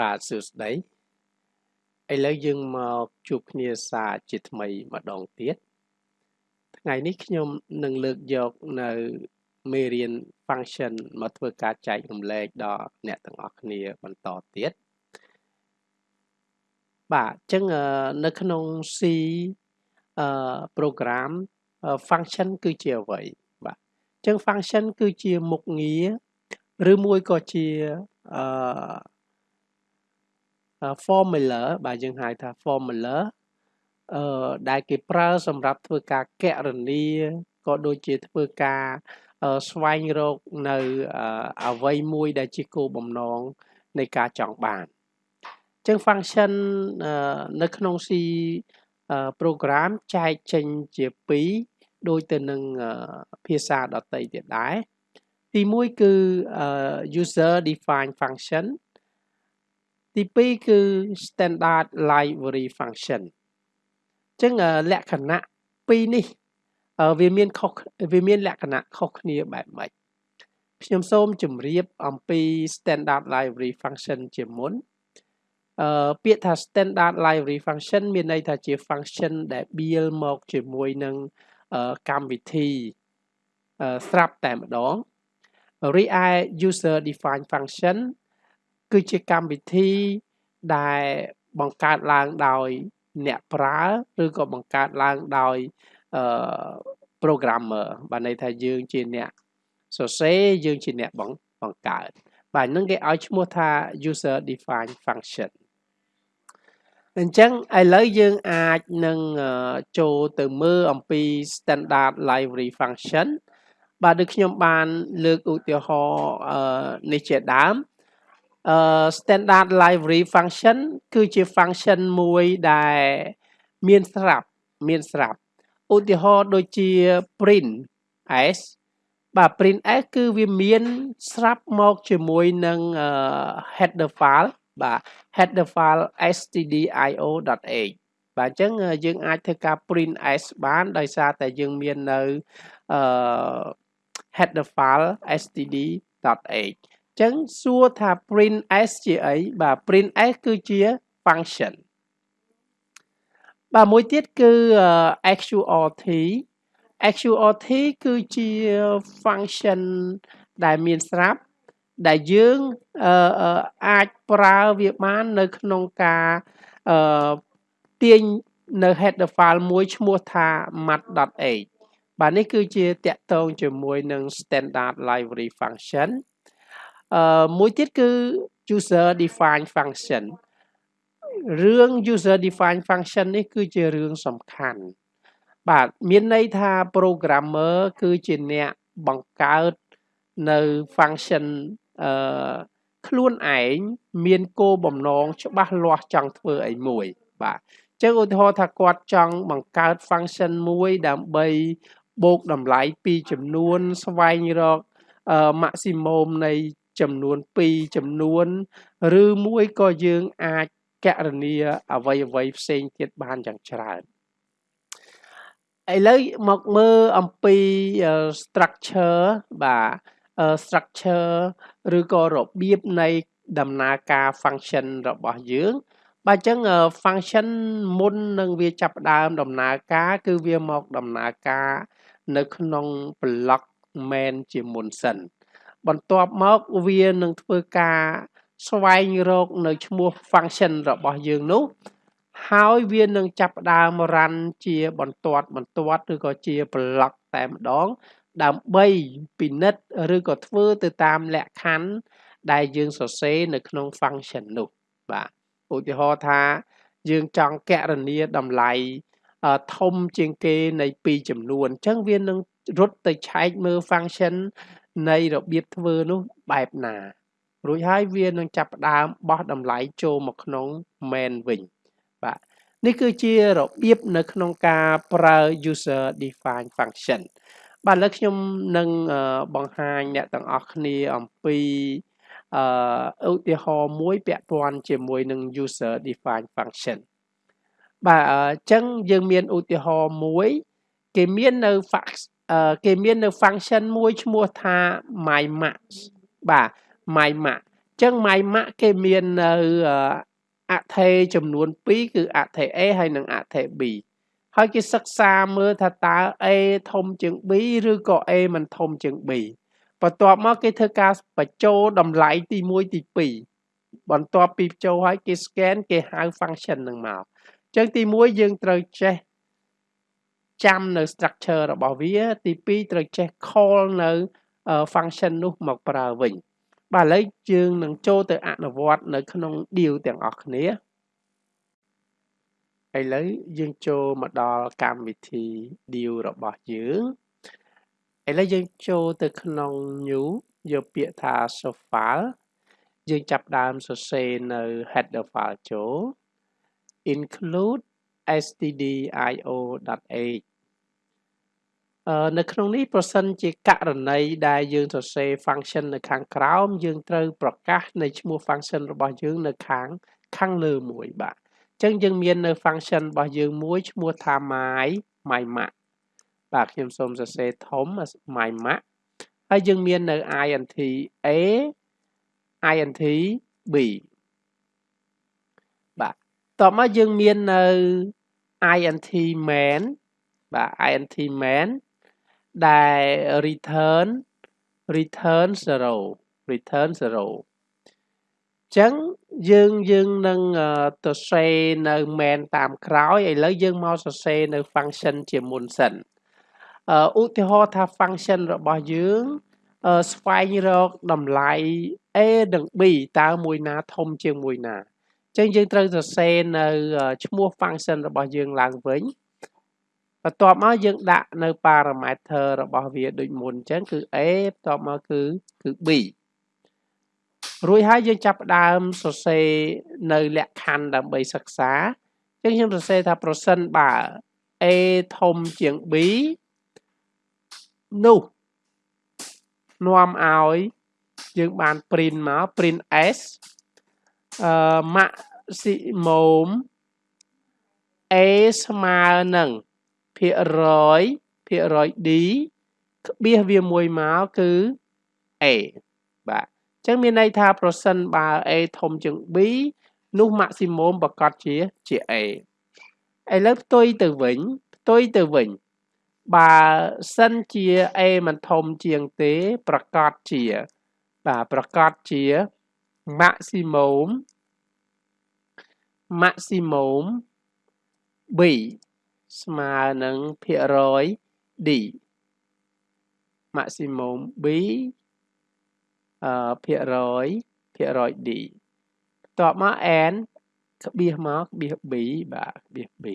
បាទសួស្តីឥឡូវយើងមកជួបគ្នាសារជាថ្មីម្ដងទៀតថ្ងៃនេះខ្ញុំនឹងលើកយកនៅមេរៀន function មកធ្វើការចែករំលែកដល់អ្នកទាំងអស់គ្នាបន្តទៀតបាទអញ្ចឹងនៅក្នុង C អឺ program function គឺជាអ្វីបាទអញ្ចឹង function គឺជាមុខងារឬមួយក៏ជាអឺ formula បាទយើងហៅថា formula អឺដែលគេប្រើសម្រាប់ធ្វើការកណនាក៏ដូចជាធ្វើការស្វែងរកនៅអ្វីមួយដែលជាគោលបំណងនៃការចង់បានអញ្ចឹង function នៅក្នុង C program ចែកចេញជា2ដូចទៅនឹងភាសាដទៃទៀតដែរទី1គឺ user define function ទី2គឺ standard library function អញ្ចឹងលក្ខណៈពីរនេះវាមានខុសវាមានលក្ខណៈខុសគ្នាបែបម៉េចខ្ញុំសូមជម្រាបអំពី standard library function ជាមុនអឺពាក្យថា standard library function មានន័យថាជា function ដែល build មកជាមួយនឹងកម្មវិធីស្រាប់តែម្ដងរីឯ user define function គឺជាកម្មវិធីដែលបង្កើតឡើងដោយអ្នកប្រើឬក៏បង្កើតឡើងដោយអឺ programmer បាទន័យថាយើងជាអ្នកសរសេរយើងជាអ្នកបង្កើតបាទនឹងគេឲ្យឈ្មោះថា user defined function អញ្ចឹងឥឡូវយើងអាចនឹងចូលទៅមើលអំពី standard library function បាទដូចខ្ញុំបានលើកឧទាហរណ៍នេះជាដើម standard library function គឺជា function មួយដែលមានស្រាប់មានស្រាប់ឧទាហរណ៍ដូចជា print s បាទ print s គឺវាមានស្រាប់មកជាមួយនឹង header file បាទ header file stdio.h បាទអញ្ចឹងយើងអាចធ្វើការ print s បានដោយសារតែយើងមាននៅអឺ header file std.h ចឹងសួរថា print s ជាអីបាទ print s គឺជា function បាទមួយទៀតគឺ xurt xurt គឺជា function ដែលមានស្រាប់ដែលយើងអាចប្រើវាបាននៅក្នុងការអឺទាញនៅ header file មួយឈ្មោះថា mat.h បាទនេះគឺជាតាក់ទងជាមួយនឹង standard library function អឺមួយទៀតគឺ user define function រឿង user define function នេះគឺជារឿងសំខាន់បាទមានន័យថា programmer គឺជាអ្នកបង្កើតនៅ function អឺខ្លួនឯងមានគោលបំណងច្បាស់លាស់ចង់ធ្វើអីមួយ បាទចឹងឧទាហរណ៍ថាគាត់ចង់បង្កើត function មួយដើម្បីបូកតម្លៃពីចំនួនស្វែងរក maximum នៃ ចំនួន2ចំនួន ឬមួយក៏យើងអាចកណនាអ្វីអ្វីផ្សេងទៀតបានយ៉ាងច្រើនឥឡូវមកមើលអំពី structure បាទ structure ឬក៏របៀបនៃដំណើរការ function របស់យើង បាទអញ្ចឹង function មុននឹងវាចាប់ផ្ដើមដំណើរការ គឺវាមកដំណើរការ នៅក្នុង block main ជាមុនសិន បន្ទាប់មកវានឹងធ្វើការស្វែងរកនៅឈ្មោះ function របស់យើងនោះ ហើយវានឹងចាប់ផ្ដើម run ជាបន្ទាត់បន្ទាត់ឬក៏ជា block តែម្ដង ដើម្បីពិនិត្យឬក៏ធ្វើទៅតាមលក្ខខណ្ឌដែលយើងសរសេរនៅក្នុង function នោះបាទឧទាហរណ៍ថាយើងចង់កណនាតម្លៃធំជាងគេនៃ2ចំនួនអញ្ចឹងវានឹងរត់ទៅឆែកមើល function នៃរបៀបធ្វើនោះបែបណា រួចហើយវានឹងចាប់ផ្ដើមបោះតម្លៃចូលមកក្នុង main វិញបាទនេះគឺជារបៀបនៅក្នុងការប្រើ user define function បាទឥឡូវខ្ញុំនឹងបង្ហាញអ្នកទាំងអស់គ្នាអំពីអឺឧទាហរណ៍មួយពាក់ព័ន្ធជាមួយនឹង user define function បាទអញ្ចឹងយើងមានឧទាហរណ៍មួយ គេមាននៅ fax គេមាននៅ function មួយឈ្មោះថា mymax បាទ mymax អញ្ចឹង my max គេមាននៅអថេចំនួន2គឺអថេ A ហើយនិងអថេ B ហើយគេសិក្សាមើលថាតើ A ធំជាង B ឬក៏ A មិនធំជាង B បន្ទាប់មកគេធ្វើការបញ្ចូលតម្លៃទី1ទី2បន្ទាប់ពីបញ្ចូលហើយគេ scan គេហៅ function នឹងមកអញ្ចឹងទី1យើងត្រូវចេះ ចាំនៅ structure របស់វា ទី2ត្រូវចេះ call នៅ function នោះមកប្រើវិញបាទឥឡូវយើងនឹងចូលទៅអនុវត្តនៅក្នុង deal ទាំងអស់គ្នាឥឡូវយើងចូលមកដល់កម្មវិធី deal របស់យើងឥឡូវយើងចូលទៅក្នុង new យកពាក្យថា source file យើងចាប់ដើមសរសេរនៅ header file ចូល include stdio.h នៅក្នុងនេះប្រសិនជាករណីដែលយើងសរសេរ function នៅខាងក្រោម យើងត្រូវប្រកាសនៃឈ្មោះ function របស់យើងនៅខាងខាងលើមួយបាទអញ្ចឹងយើងមាននៅ function របស់យើងមួយឈ្មោះថា my my max បាទខ្ញុំសូមសរសេរធំ my max ហើយយើងមាននៅ int a int b បាទតបមកយើងមាននៅ int main បាទ int main ដែល return return 0 return 0ចឹងយើងយើងនឹងទៅសេនៅ main តាមក្រោយឥឡូវយើងមកសរសេរនៅ function ជាមុនសិនឧទាហរណ៍ថា function របស់យើងស្វែងរកតម្លៃ a និង b តើមួយណាធំជាងមួយណាអញ្ចឹងយើងត្រូវសរសេរនៅឈ្មោះ function របស់យើងឡើងវិញ បន្ទាប់មកយើងដាក់នៅ parameter របស់វាដូចមុនអញ្ចឹងគឺ a បន្ទាប់មកគឺគឺ b រួចហើយយើងចាប់ផ្ដើមសរសេរនៅលក្ខខណ្ឌដើម្បីសិក្សាអញ្ចឹងខ្ញុំសរសេរថាប្រសិនបើ a ធំជាង b នោះនាំឲ្យយើងបាន print មក print s អឺ maximum a ស្មើនឹង ភាគរយភាគរយ d ក្បៀសវាមួយមកគឺ a បាទអញ្ចឹងមានន័យថាប្រសិនបើ a ធំជាង b នោះ maximum ប្រកាសជាជា a ឥឡូវផ្ទុយទៅវិញផ្ទុយទៅវិញ បើសិនជា a មិនធំជាងទេ ប្រកាសជា បាទប្រកាសជា maximum maximum b ស្មើនឹងភាគរយ d maximum b អឺភាគរយភាគរយ d បន្ទាប់មក n ក្បៀសមកក្បៀស b បាទក្បៀស b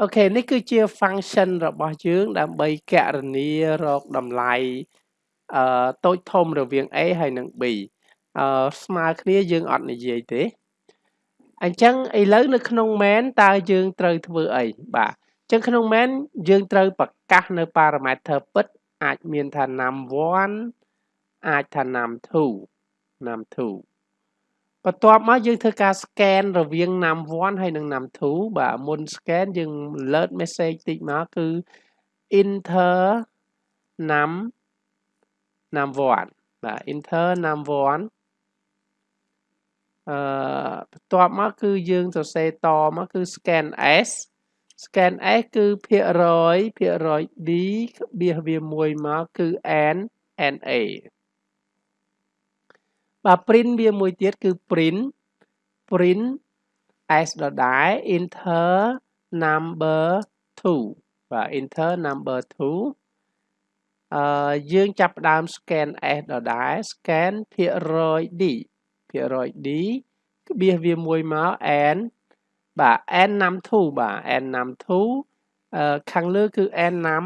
អូខេនេះគឺជា function របស់យើង ដើម្បីកណនារកតម្លៃអឺតូចធំរវាង a ហើយនិង b អឺស្មើគ្នាយើងអត់និយាយទេ អញ្ចឹងឥឡូវនៅក្នុង main តើយើងត្រូវធ្វើអីបាទអញ្ចឹងក្នុង main យើងត្រូវប្រកាសនៅ parameter ពិត អាចមានថា num1 អាចថា num2 num2 បន្ទាប់មកយើងធ្វើការ scan រវាង num1 ហើយនិង num2 បាទមុន scan យើង alert message តិចមកគឺ enter num num1 បាទ enter num1 អឺ បន្ទាប់មកគឺយើងសរសេរតមកគឺ scan s scan s គឺភាគរយភាគរយ d ក្បៀសវាមួយមកគឺ n na បាទ print វាមួយទៀតគឺ print print s ដដែល enter number 2បាទ enter number 2អឺយើងចាប់ផ្ដើម scan s ដដែល scan ភាគរយ d ភាគរយ d ក្បៀសវាមួយមក n បាទ n ណាំ2បាទ n ណាំ2អឺខាងលើគឺ n ណាំ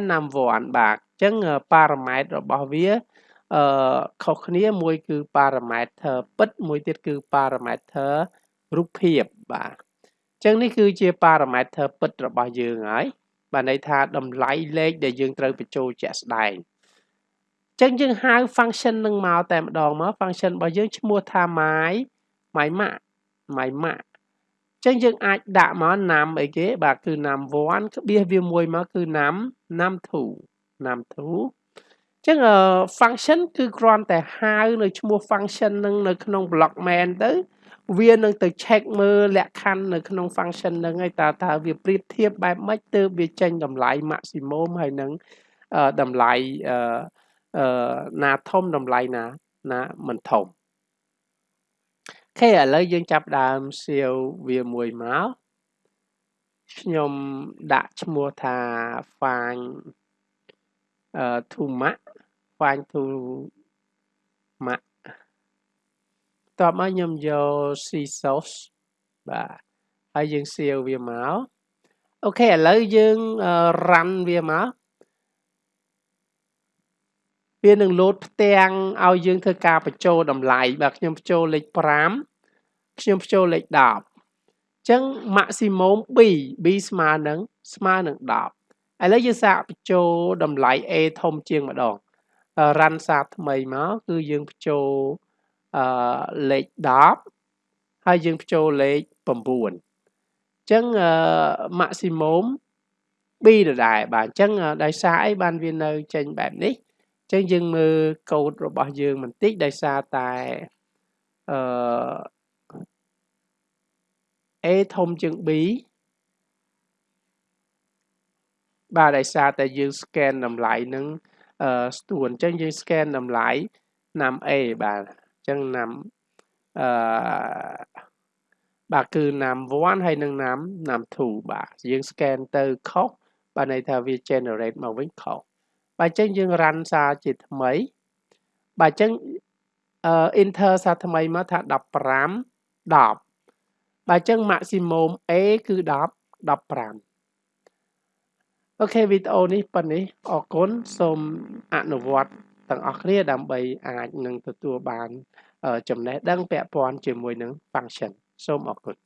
n ណាំ1បាទអញ្ចឹងប៉ារ៉ាម៉ែត្ររបស់វាអឺខុសគ្នាមួយគឺ parameter ពិតមួយទៀតគឺ parameter រូបភាពបាទអញ្ចឹងនេះគឺជា parameter ពិតរបស់យើងហើយបាទន័យថាតម្លៃលេខដែលយើងត្រូវបញ្ចូលជាក់ស្ដែងអញ្ចឹងយើងហៅ function នឹងមកតែម្ដងមក function របស់យើងឈ្មោះថា my my max my max ចឹងយើងអាចដាក់មក num អីគេបាទគឺ num 1ក្បៀសវាមួយមកគឺ num num 2 num 2ចឹងអឺ function គឺគ្រាន់តែហៅនៅឈ្មោះ function នឹងនៅក្នុង block main ទៅ វានឹងទៅ check មើលលក្ខខណ្ឌនៅក្នុង function នឹងហើយតើតើវាប្រៀបធៀបបែបម៉េចទើបវាចេញតម្លៃ maximum ហើយនឹងតម្លៃអឺ អឺណាធំតម្លៃណាណាមិនធំខេឥឡូវយើងចាប់ដើមសៀវវាមួយមកខ្ញុំដាក់ឈ្មោះថា find អឺ to max find to max តបមកខ្ញុំយក C source បាទហើយយើងសៀវវាមកអូខេឥឡូវយើង run វាមក វានឹងលោតផ្ទាំងឲ្យយើងធ្វើការបញ្ចូលតម្លៃបាទខ្ញុំបញ្ចូលលេខ5ខ្ញុំបញ្ចូលលេខ10អញ្ចឹង maximum b b ស្មើនឹងស្មើនឹង10ឥឡូវយើងសាកបញ្ចូលតម្លៃ a ធំជាងម្ដង run សារថ្មីមកគឺយើងបញ្ចូលអឺលេខ10ហើយយើងបញ្ចូលលេខ9អញ្ចឹង maximum b ដដែលបាទអញ្ចឹងដោយសារអីបានវានៅចេញបែបនេះ ចឹងយើងមើលកូដរបស់យើងបន្តិចដោយសារតែអឺ A ធំជាង B បាទដោយសារតែយើង scan តម្លៃនឹងអឺស្ទួនអញ្ចឹងយើង scan តម្លៃណាំ A បាទអញ្ចឹងណាំអឺបាទគឺណាំ1ហើយនឹងណាំណាំ2បាទយើង scan ទៅខុសបាទន័យថាវា generate មកវិញខុស បាទអញ្ចឹងយើង run សារជាថ្មីបាទអញ្ចឹងអឺ enter សារថ្មីមកថា15 10បាទអញ្ចឹង maximum A គឺ10 15អូខេវីដេអូនេះប៉ុណ្នេះអរគុណសូមអនុវត្តទាំងអស់គ្នាដើម្បីអាចនឹងទទួលបានចំណេះដឹងពាក់ព័ន្ធជាមួយនឹង function សូមអរគុណ